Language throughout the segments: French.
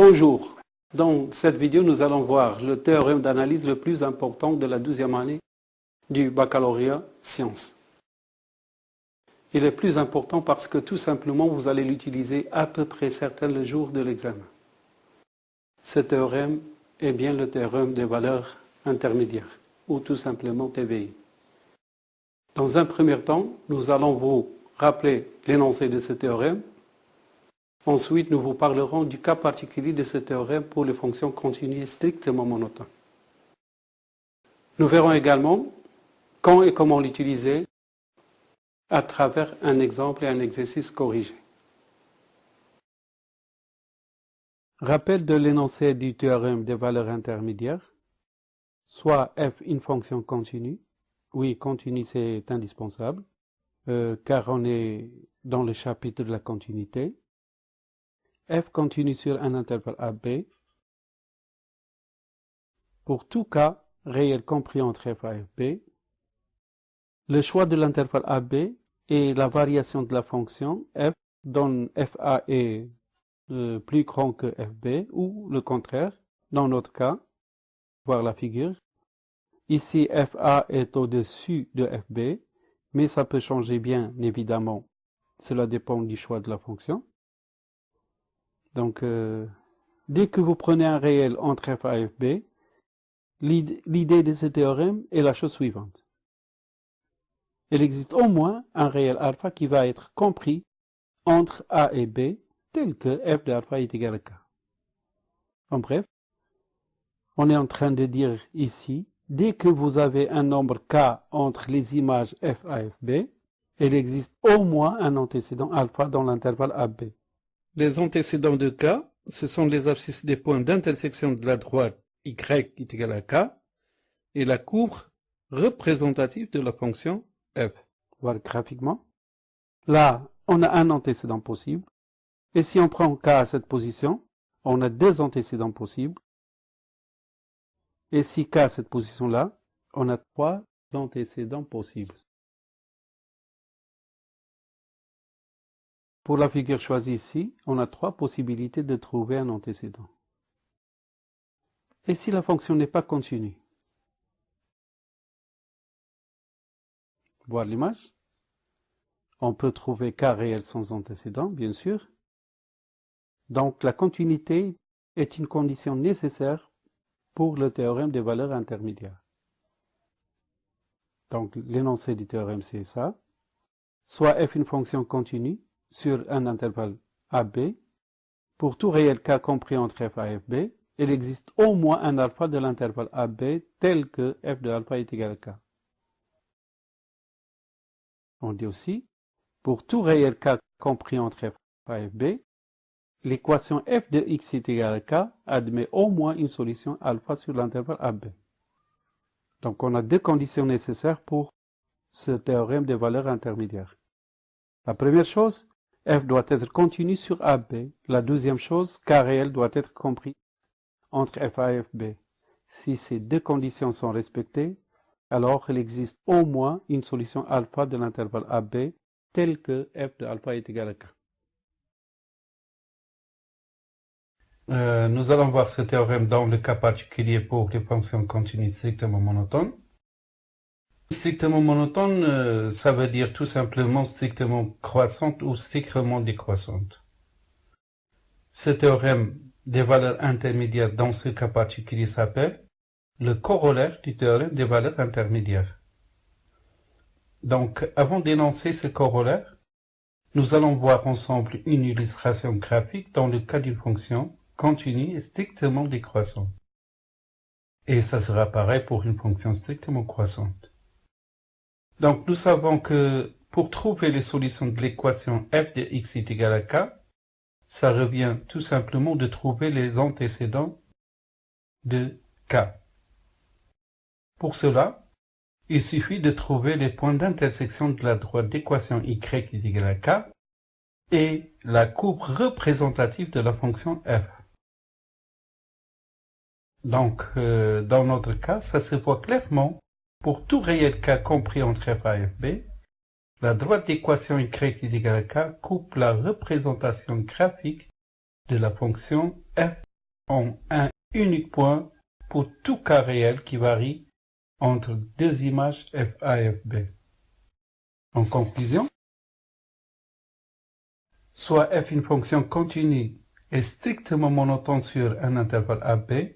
Bonjour. Dans cette vidéo, nous allons voir le théorème d'analyse le plus important de la douzième année du baccalauréat sciences. Il est plus important parce que tout simplement, vous allez l'utiliser à peu près certain le jour de l'examen. Ce théorème est bien le théorème des valeurs intermédiaires, ou tout simplement TVI. Dans un premier temps, nous allons vous rappeler l'énoncé de ce théorème, Ensuite, nous vous parlerons du cas particulier de ce théorème pour les fonctions continues strictement monotones. Nous verrons également quand et comment l'utiliser à travers un exemple et un exercice corrigé. Rappel de l'énoncé du théorème des valeurs intermédiaires, soit f une fonction continue. Oui, continue c'est indispensable, euh, car on est dans le chapitre de la continuité f continue sur un intervalle AB. Pour tout cas réel compris entre f et fb, le choix de l'intervalle AB et la variation de la fonction f dont fa est plus grand que fb ou le contraire, dans notre cas, voir la figure. Ici, fa est au-dessus de fb, mais ça peut changer bien évidemment. Cela dépend du choix de la fonction. Donc, euh, dès que vous prenez un réel entre f et fb, l'idée de ce théorème est la chose suivante. Il existe au moins un réel alpha qui va être compris entre a et b, tel que f de alpha est égal à k. En bref, on est en train de dire ici, dès que vous avez un nombre k entre les images f a et fb, il existe au moins un antécédent alpha dans l'intervalle AB. Les antécédents de K, ce sont les abscisses des points d'intersection de la droite y est égal à K et la courbe représentative de la fonction f. Voilà graphiquement. Là, on a un antécédent possible. Et si on prend K à cette position, on a deux antécédents possibles. Et si K à cette position-là, on a trois antécédents possibles. Pour la figure choisie ici, on a trois possibilités de trouver un antécédent. Et si la fonction n'est pas continue? Voir l'image On peut trouver k réel sans antécédent, bien sûr. Donc la continuité est une condition nécessaire pour le théorème des valeurs intermédiaires. Donc l'énoncé du théorème c'est ça. Soit f une fonction continue, sur un intervalle AB, pour tout réel k compris entre f et fb, il existe au moins un alpha de l'intervalle AB tel que f de alpha est égal à k. On dit aussi, pour tout réel k compris entre f et fb, l'équation f de x est égal à k admet au moins une solution alpha sur l'intervalle AB. Donc on a deux conditions nécessaires pour ce théorème des valeurs intermédiaires. La première chose, f doit être continu sur AB. La deuxième chose, k réel doit être compris entre f et fb. Si ces deux conditions sont respectées, alors il existe au moins une solution alpha de l'intervalle AB telle que f de alpha est égal à k. Euh, nous allons voir ce théorème dans le cas particulier pour les fonctions continues strictement monotones. Strictement monotone, euh, ça veut dire tout simplement strictement croissante ou strictement décroissante. Ce théorème des valeurs intermédiaires dans ce cas particulier s'appelle le corollaire du théorème des valeurs intermédiaires. Donc, avant d'énoncer ce corollaire, nous allons voir ensemble une illustration graphique dans le cas d'une fonction continue et strictement décroissante. Et ça sera pareil pour une fonction strictement croissante. Donc nous savons que pour trouver les solutions de l'équation f de x est à k, ça revient tout simplement de trouver les antécédents de k. Pour cela, il suffit de trouver les points d'intersection de la droite d'équation y est égal à k et la courbe représentative de la fonction f. Donc, euh, dans notre cas, ça se voit clairement pour tout réel k compris entre f et fb, la droite d'équation y égale k coupe la représentation graphique de la fonction f en un unique point pour tout cas réel qui varie entre deux images FA et FB. En conclusion, soit f une fonction continue et strictement monotone sur un intervalle AB,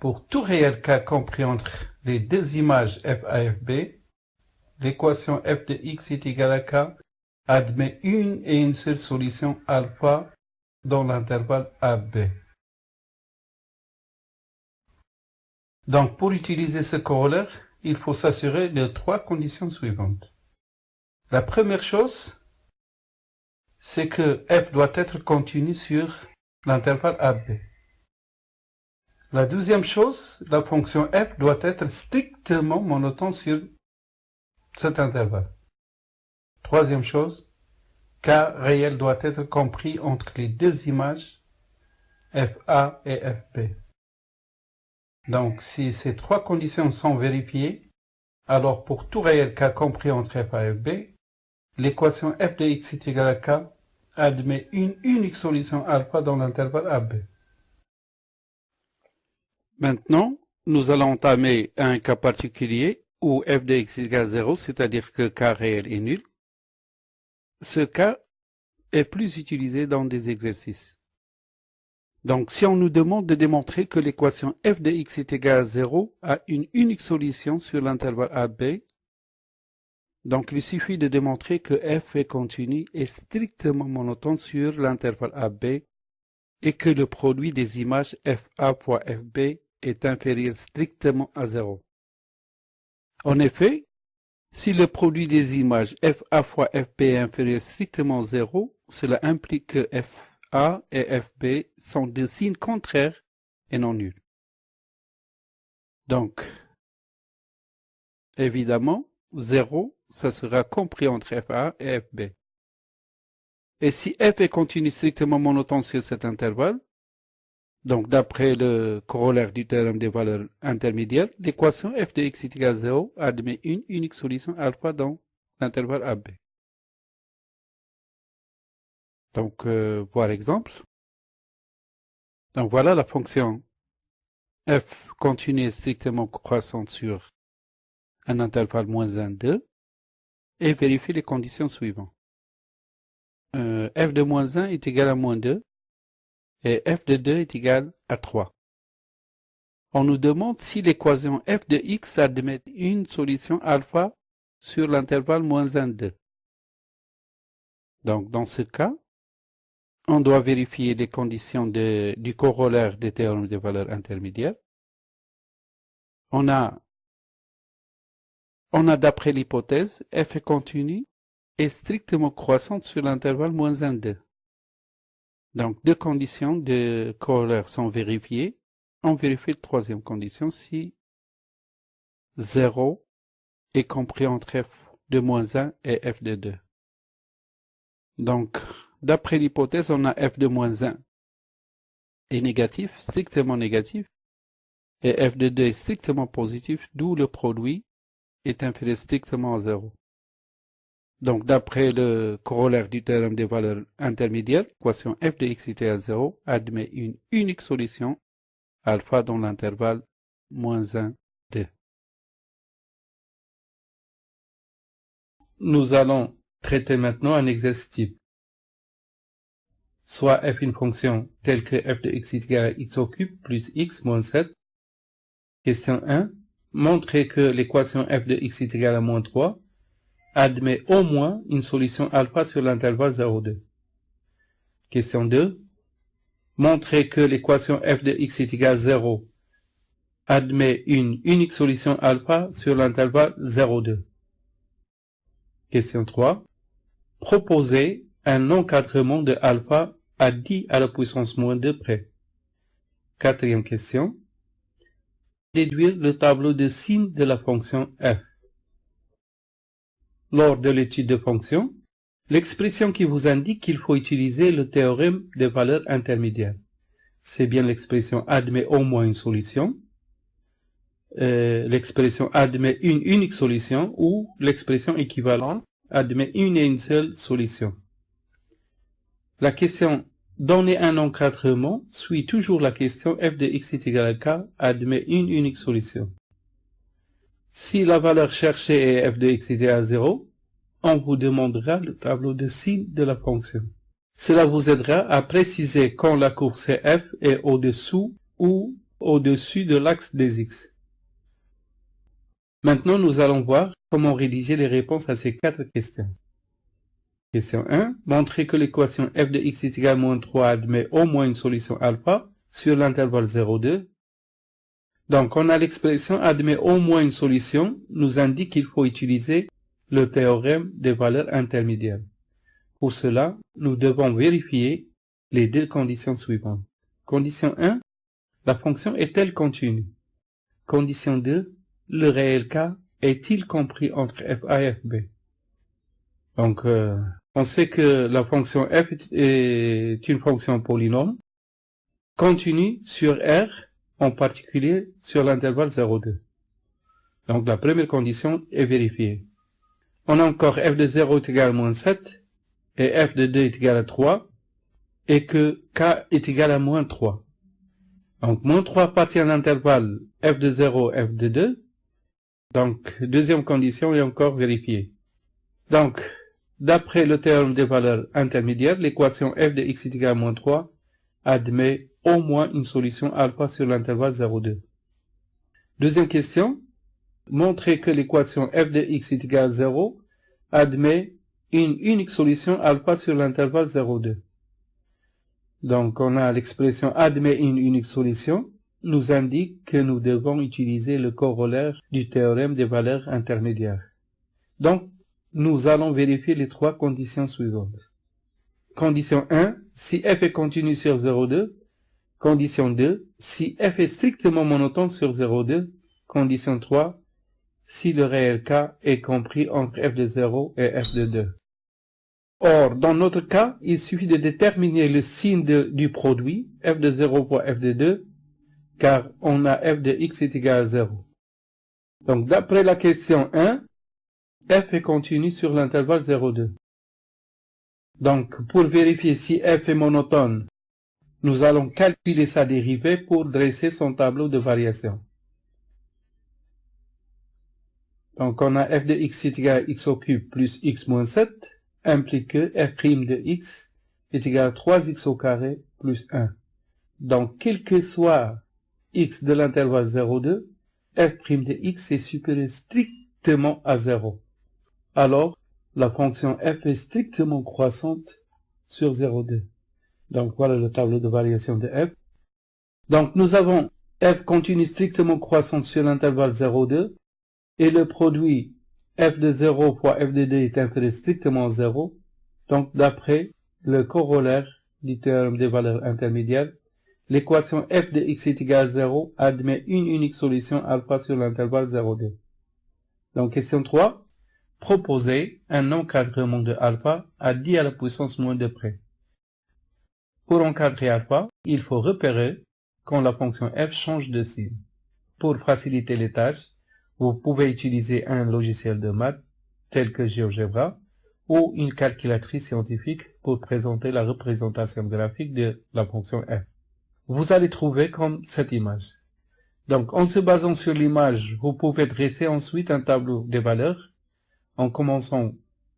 pour tout réel cas compris entre les deux images f a et fb, l'équation f de x est égale à k admet une et une seule solution alpha dans l'intervalle AB. Donc, pour utiliser ce corollaire, il faut s'assurer de trois conditions suivantes. La première chose, c'est que f doit être continu sur l'intervalle AB. La deuxième chose, la fonction f doit être strictement monotone sur cet intervalle. Troisième chose, k réel doit être compris entre les deux images FA et FB. Donc, si ces trois conditions sont vérifiées, alors pour tout réel k compris entre f et fb, l'équation f de x est égale à k admet une unique solution alpha dans l'intervalle AB. Maintenant, nous allons entamer un cas particulier où f de x égale 0, c'est-à-dire que k réel est nul. Ce cas est plus utilisé dans des exercices. Donc, si on nous demande de démontrer que l'équation f de x est égale à 0 a une unique solution sur l'intervalle AB, donc il suffit de démontrer que f est continu et strictement monotone sur l'intervalle AB et que le produit des images FA fois FB est inférieur strictement à 0. En effet, si le produit des images FA fois FB est inférieur strictement à 0, cela implique que FA et FB sont des signes contraires et non nuls. Donc, évidemment, 0, ça sera compris entre FA et FB. Et si f est continu strictement monotone sur cet intervalle, donc, d'après le corollaire du théorème des valeurs intermédiaires, l'équation f de x est égale à 0 admet une unique solution alpha dans l'intervalle AB. Donc, euh, voir exemple. Donc, voilà la fonction f continue strictement croissante sur un intervalle moins 1, 2 et vérifier les conditions suivantes. Euh, f de moins 1 est égal à moins 2 et f de 2 est égal à 3. On nous demande si l'équation f de x admet une solution alpha sur l'intervalle moins 1, 2. Donc, dans ce cas, on doit vérifier les conditions du corollaire des théorèmes de valeurs intermédiaires. On a, on a d'après l'hypothèse, f est continu et strictement croissante sur l'intervalle moins 1, 2. Donc, deux conditions de corollaire sont vérifiées. On vérifie la troisième condition si 0 est compris entre f de moins 1 et f de 2. Donc, d'après l'hypothèse, on a f de moins 1 est négatif, strictement négatif, et f de 2 est strictement positif, d'où le produit est inférieur strictement à 0. Donc, d'après le corollaire du théorème des valeurs intermédiaires, l'équation f de x égale à 0 admet une unique solution, alpha dans l'intervalle moins 1, 2. Nous allons traiter maintenant un exercice type. Soit f une fonction telle que f de x égale à x au cube plus x moins 7. Question 1. Montrez que l'équation f de x égale à moins 3 admet au moins une solution alpha sur l'intervalle 0,2. Question 2. Montrez que l'équation f de x est égale à 0 admet une unique solution alpha sur l'intervalle 0,2. Question 3. Proposez un encadrement de alpha à 10 à la puissance moins 2 près. Quatrième question. Déduire le tableau de signes de la fonction f lors de l'étude de fonctions, l'expression qui vous indique qu'il faut utiliser le théorème des valeurs intermédiaires. C'est bien l'expression admet au moins une solution, euh, l'expression admet une unique solution ou l'expression équivalente admet une et une seule solution. La question Donner un encadrement suit toujours la question f de x est égal à k admet une unique solution. Si la valeur cherchée est f de x est égal à 0, on vous demandera le tableau de signe de la fonction. Cela vous aidera à préciser quand la courbe f est au-dessous ou au-dessus de l'axe des x. Maintenant, nous allons voir comment rédiger les réponses à ces quatre questions. Question 1. Montrer que l'équation f de x est égal à moins 3 admet au moins une solution alpha sur l'intervalle 0,2. Donc, on a l'expression admet au moins une solution, nous indique qu'il faut utiliser le théorème des valeurs intermédiaires. Pour cela, nous devons vérifier les deux conditions suivantes. Condition 1. La fonction est-elle continue Condition 2. Le réel k est-il compris entre f a et f b? Donc, euh, on sait que la fonction f est une fonction polynôme continue sur R, en particulier sur l'intervalle 0,2. Donc la première condition est vérifiée. On a encore f de 0 est égal à moins 7 et f de 2 est égal à 3 et que k est égal à moins 3. Donc moins 3 appartient à l'intervalle f de 0, f de 2. Donc deuxième condition est encore vérifiée. Donc D'après le théorème des valeurs intermédiaires, l'équation f de x est égal à moins 3 admet au moins une solution alpha sur l'intervalle 0,2. Deuxième question, montrer que l'équation f de x est égal à 0 admet une unique solution alpha sur l'intervalle 0,2. Donc on a l'expression admet une unique solution nous indique que nous devons utiliser le corollaire du théorème des valeurs intermédiaires. Donc nous allons vérifier les trois conditions suivantes. Condition 1, si f est continu sur 0,2. Condition 2, si f est strictement monotone sur 0,2. Condition 3, si le réel k est compris entre f de 0 et f de 2. Or, dans notre cas, il suffit de déterminer le signe du produit, f de 0 pour f de 2, car on a f de x est égal à 0. Donc, d'après la question 1, f est continu sur l'intervalle 0,2. Donc, pour vérifier si f est monotone, nous allons calculer sa dérivée pour dresser son tableau de variation. Donc, on a f de x est égal à x au cube plus x moins 7, implique que f' de x est égal à 3x au carré plus 1. Donc, quel que soit x de l'intervalle 0,2, f' de x est supérieur strictement à 0 alors la fonction f est strictement croissante sur 0,2. Donc voilà le tableau de variation de f. Donc nous avons f continue strictement croissante sur l'intervalle 0,2 et le produit f de 0 fois f de 2 est inférieur strictement à 0. Donc d'après le corollaire du théorème des valeurs intermédiaires, l'équation f de x est égal à 0 admet une unique solution alpha sur l'intervalle 0,2. Donc question 3 proposer un encadrement de alpha à 10 à la puissance moins de près. Pour encadrer alpha, il faut repérer quand la fonction f change de signe. Pour faciliter les tâches, vous pouvez utiliser un logiciel de maths tel que GeoGebra ou une calculatrice scientifique pour présenter la représentation graphique de la fonction f. Vous allez trouver comme cette image. Donc, en se basant sur l'image, vous pouvez dresser ensuite un tableau des valeurs en commençant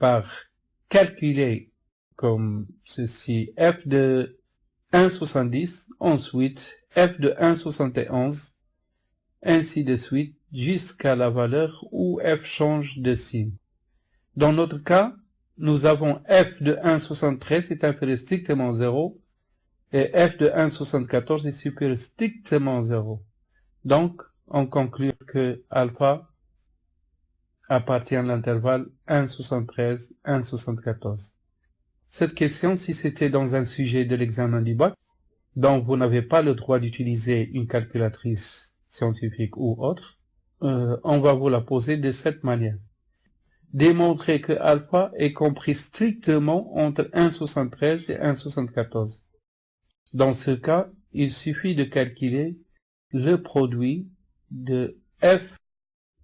par calculer comme ceci f de 1,70, ensuite f de 1,71, ainsi de suite jusqu'à la valeur où f change de signe. Dans notre cas, nous avons f de 1,73 est inférieur strictement à 0 et f de 1,74 est supérieur strictement à 0. Donc, on conclut que alpha appartient à l'intervalle 1,73-1,74. Cette question, si c'était dans un sujet de l'examen du bac, dont vous n'avez pas le droit d'utiliser une calculatrice scientifique ou autre, euh, on va vous la poser de cette manière. Démontrer que alpha est compris strictement entre 1,73 et 1,74. Dans ce cas, il suffit de calculer le produit de f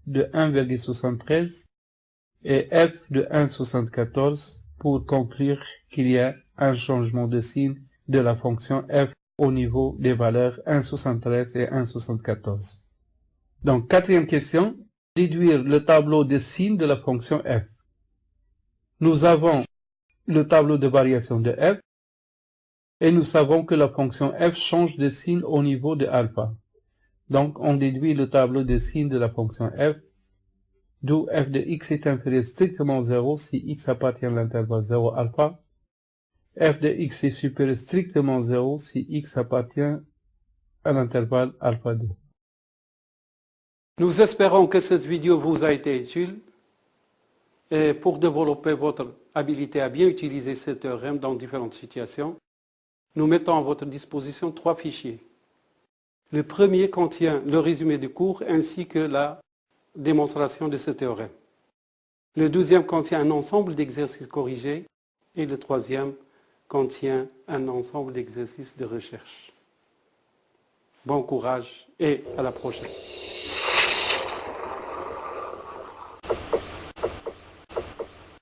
de 1,73 et f de 1,74 pour conclure qu'il y a un changement de signe de la fonction f au niveau des valeurs 1,73 et 1,74. Donc, quatrième question, déduire le tableau de signes de la fonction f. Nous avons le tableau de variation de f et nous savons que la fonction f change de signe au niveau de alpha. Donc, on déduit le tableau de signes de la fonction f, d'où f de x est inférieur strictement 0 si x appartient à l'intervalle 0 alpha, f de x est supérieur strictement 0 si x appartient à l'intervalle alpha 2. Nous espérons que cette vidéo vous a été utile et pour développer votre habilité à bien utiliser ce théorème dans différentes situations, nous mettons à votre disposition trois fichiers. Le premier contient le résumé du cours ainsi que la démonstration de ce théorème. Le deuxième contient un ensemble d'exercices corrigés et le troisième contient un ensemble d'exercices de recherche. Bon courage et à la prochaine.